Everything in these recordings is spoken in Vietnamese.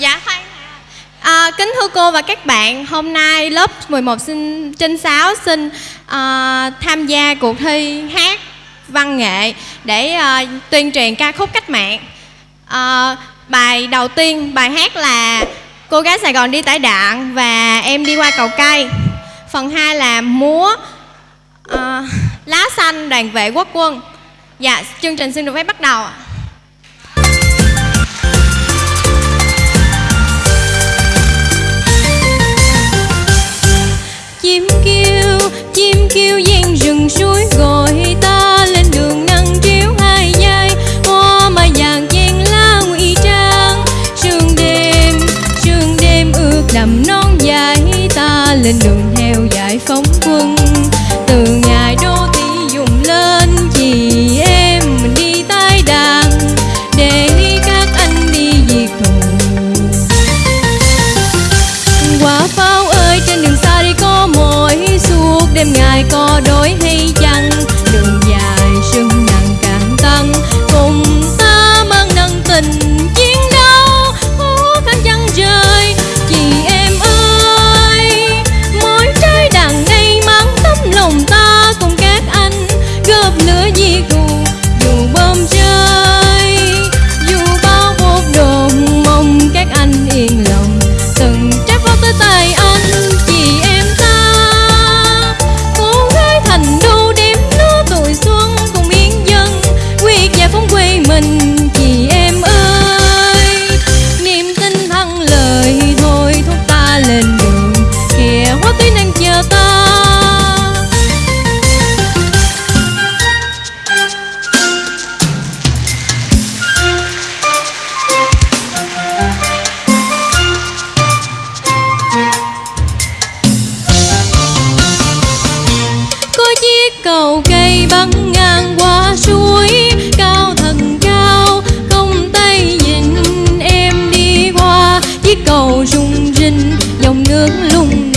Dạ khoan. À, Kính thưa cô và các bạn Hôm nay lớp 11 sinh, trên 6 xin à, tham gia cuộc thi hát văn nghệ Để à, tuyên truyền ca khúc cách mạng. À, Bài đầu tiên, bài hát là Cô gái Sài Gòn đi tải đạn và em đi qua cầu cây Phần 2 là múa à, Lá xanh đoàn vệ quốc quân. Dạ, chương trình xin được phép bắt đầu ạ. Chim kêu chim kêu gian rừng suối gọi ta lên. Đêm ngày có đôi hay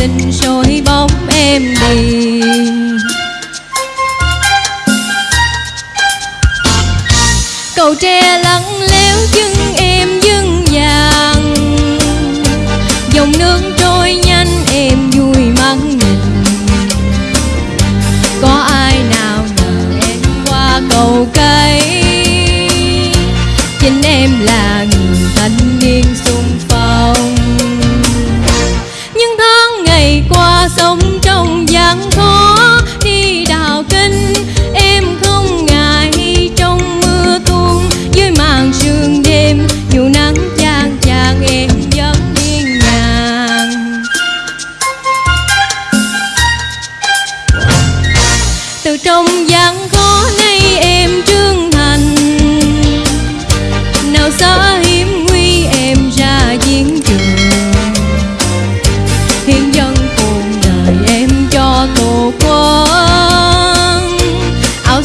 lung soi bóng em đi cầu tre lắng léo chân em dưng vàng dòng nước trôi nhanh em vui mắt nhìn. Có ai nào nhờ em qua cầu cây? Chính em là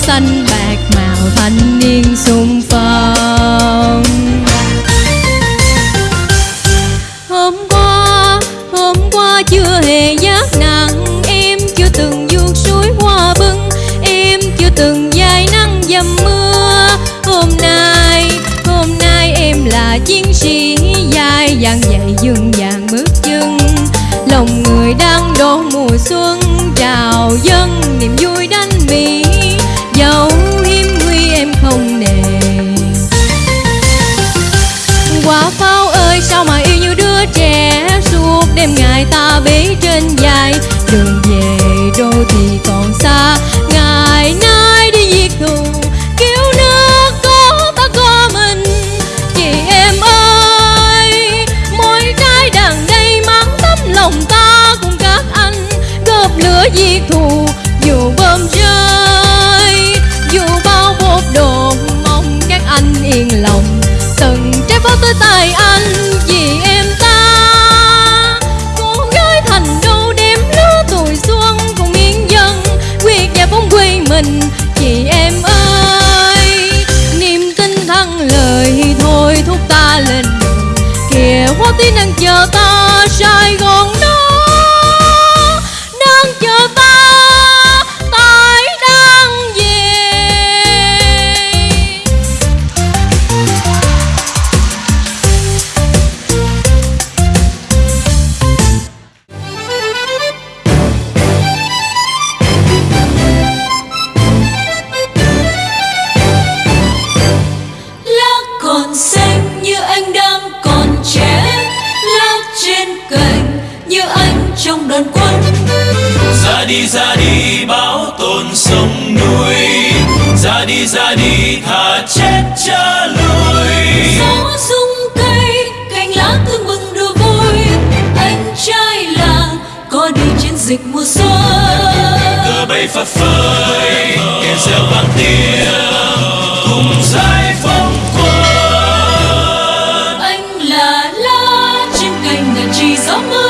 xanh bạc màu thanh niên xung phong. Hôm qua hôm qua chưa hề giác nặng, em chưa từng vuốt suối hoa bưng, em chưa từng dài nắng dầm mưa. Hôm nay hôm nay em là chiến sĩ dài dặn dậy dương dàng bước chân. Lòng người đang đổ mùa xuân, chào dân niềm vui bế trên vai đường về đô thị kìa hoa tím đang chờ ta sai ra đi thà chết cha lùi. Gió rung cây cành lá tưng bừng đùa vui. Anh trai làng có đi chiến dịch mùa xuân. Cờ bay phất phới kèn reo vang tiếng cùng giải phóng quân. Anh là lá trên cành ngàn trì gió mưa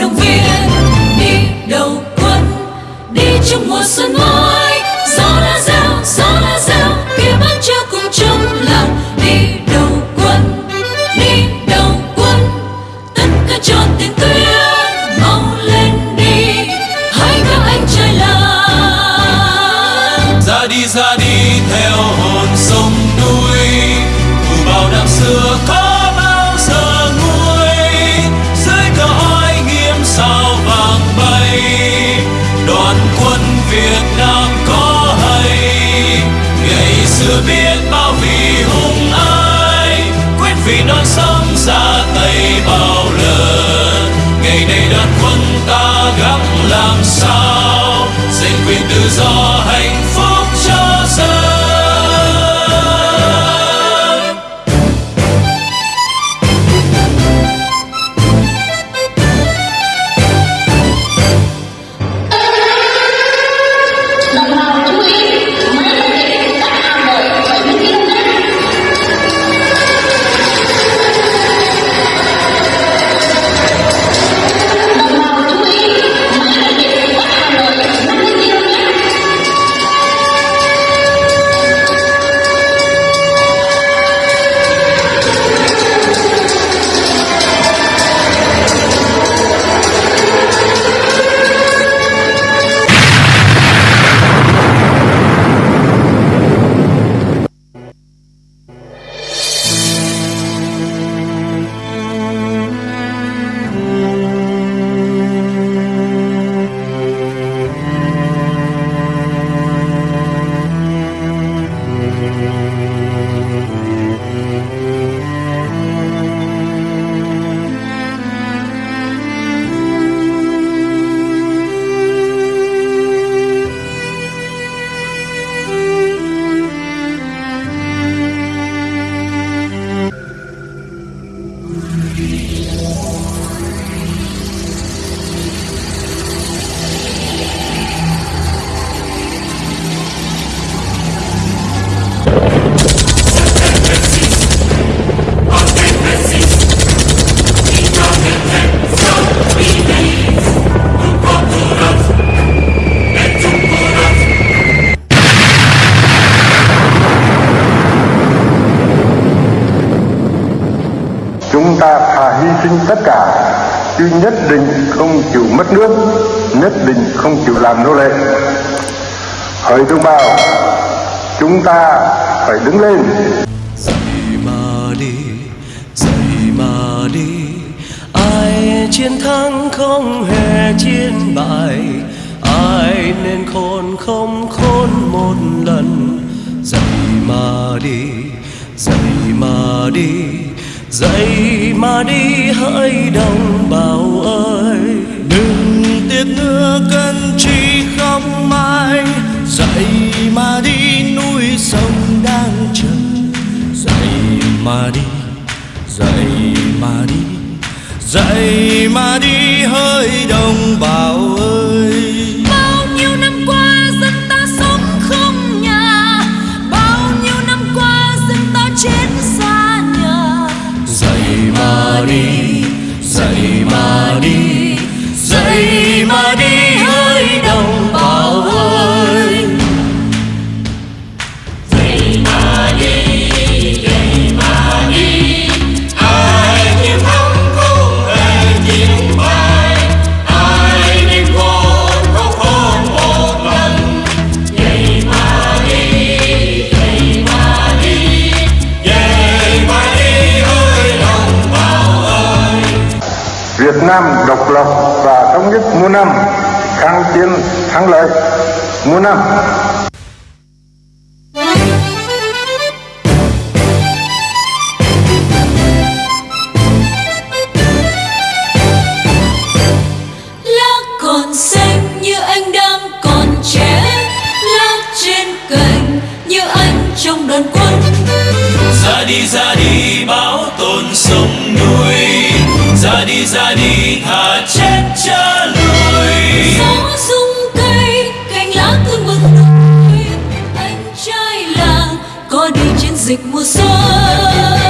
động viên đi đầu quân đi trong mùa xuân mới. Việt Nam có hay? Ngày xưa biết bao vì hùng ai? Quyết vì non sông ra tay bao lần. Ngày nay đoàn quân ta gắng làm sao? Giành quyền tự do hạnh phúc. Hy sinh tất cả, chứ nhất định không chịu mất nước, nhất định không chịu làm nô lệ. Hỡi đồng bào, chúng ta phải đứng lên. Dậy mà đi, dậy mà đi, ai chiến thắng không hề chiến bại, ai nên khôn không khôn một lần. Dậy mà đi, dậy mà đi dậy mà đi hỡi đồng bào thống nhất mùa năm kháng chiến thắng lợi muôn năm. Đi ra đi báo tồn sông núi. Ra đi ra đi thả dịch mùa xuân.